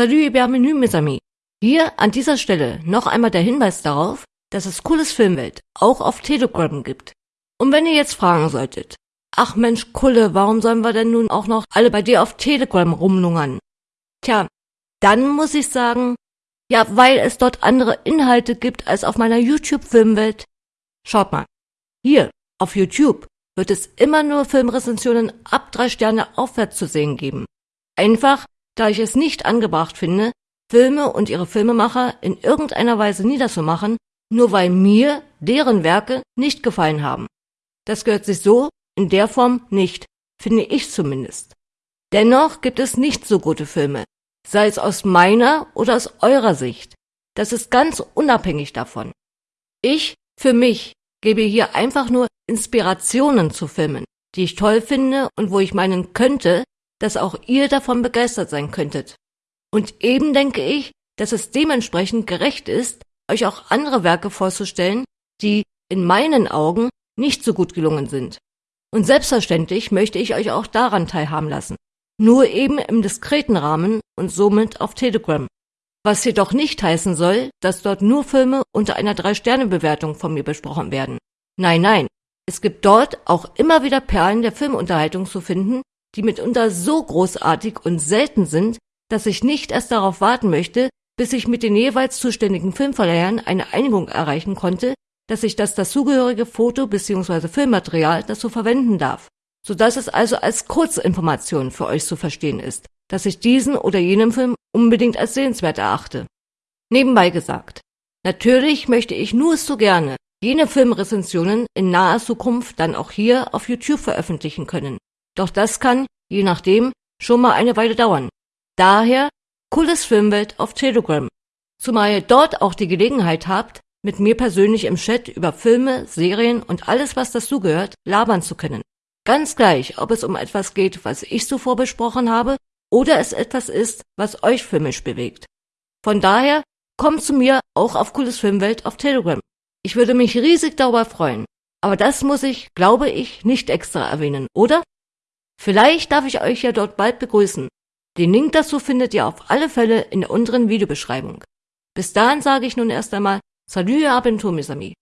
Salut bienvenue mes amis. Hier an dieser Stelle noch einmal der Hinweis darauf, dass es cooles Filmwelt auch auf Telegram gibt. Und wenn ihr jetzt fragen solltet, ach Mensch Kulle, warum sollen wir denn nun auch noch alle bei dir auf Telegram rumlungern? Tja, dann muss ich sagen, ja, weil es dort andere Inhalte gibt als auf meiner YouTube-Filmwelt. Schaut mal, hier auf YouTube wird es immer nur Filmrezensionen ab drei Sterne aufwärts zu sehen geben. Einfach, da ich es nicht angebracht finde, Filme und ihre Filmemacher in irgendeiner Weise niederzumachen, nur weil mir deren Werke nicht gefallen haben. Das gehört sich so in der Form nicht, finde ich zumindest. Dennoch gibt es nicht so gute Filme, sei es aus meiner oder aus eurer Sicht. Das ist ganz unabhängig davon. Ich, für mich, gebe hier einfach nur Inspirationen zu Filmen, die ich toll finde und wo ich meinen könnte, dass auch ihr davon begeistert sein könntet. Und eben denke ich, dass es dementsprechend gerecht ist, euch auch andere Werke vorzustellen, die in meinen Augen nicht so gut gelungen sind. Und selbstverständlich möchte ich euch auch daran teilhaben lassen. Nur eben im diskreten Rahmen und somit auf Telegram. Was jedoch nicht heißen soll, dass dort nur Filme unter einer Drei-Sterne-Bewertung von mir besprochen werden. Nein, nein. Es gibt dort auch immer wieder Perlen der Filmunterhaltung zu finden, die mitunter so großartig und selten sind, dass ich nicht erst darauf warten möchte, bis ich mit den jeweils zuständigen Filmverleihern eine Einigung erreichen konnte, dass ich das dazugehörige Foto bzw. Filmmaterial dazu verwenden darf, so dass es also als Kurzinformation für euch zu verstehen ist, dass ich diesen oder jenen Film unbedingt als sehenswert erachte. Nebenbei gesagt, natürlich möchte ich nur so gerne jene Filmrezensionen in naher Zukunft dann auch hier auf YouTube veröffentlichen können. Doch das kann, je nachdem, schon mal eine Weile dauern. Daher cooles Filmwelt auf Telegram. Zumal ihr dort auch die Gelegenheit habt, mit mir persönlich im Chat über Filme, Serien und alles, was dazugehört, labern zu können. Ganz gleich, ob es um etwas geht, was ich zuvor besprochen habe, oder es etwas ist, was euch filmisch bewegt. Von daher, kommt zu mir auch auf Cooles Filmwelt auf Telegram. Ich würde mich riesig darüber freuen. Aber das muss ich, glaube ich, nicht extra erwähnen, oder? Vielleicht darf ich euch ja dort bald begrüßen. Den Link dazu findet ihr auf alle Fälle in der unteren Videobeschreibung. Bis dahin sage ich nun erst einmal Salut à bientôt mes amis.